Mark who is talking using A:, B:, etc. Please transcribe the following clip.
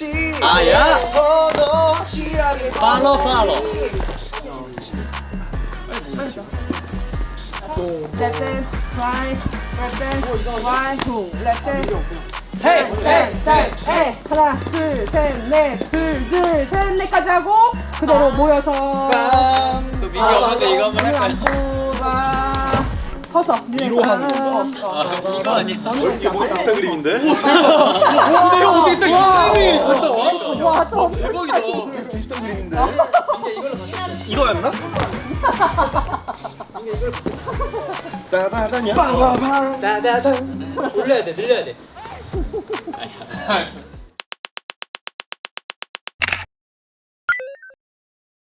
A: 없이
B: 아야. 팔로 팔로.
C: Left hand, right, left hand, right, two, left hand.
A: 헤이
C: 네, 네, 네. 하나, 둘, 셋, 넷, 둘, 둘, 셋, 넷까지 하고 그대로 모여서
B: 또 없는데 이거 한번 할까요?
C: 안부가 서서
A: 위로 하는
C: 거.
B: 아, 이거 아니야?
A: 이게 뭐 인스타 그림인데?
B: 근데 형 어떻게 딱 대박이다.
A: 비슷한 그림인데? 이거였나? 빠바바냐 빠바방
B: 올려야 돼, 늘려야 돼.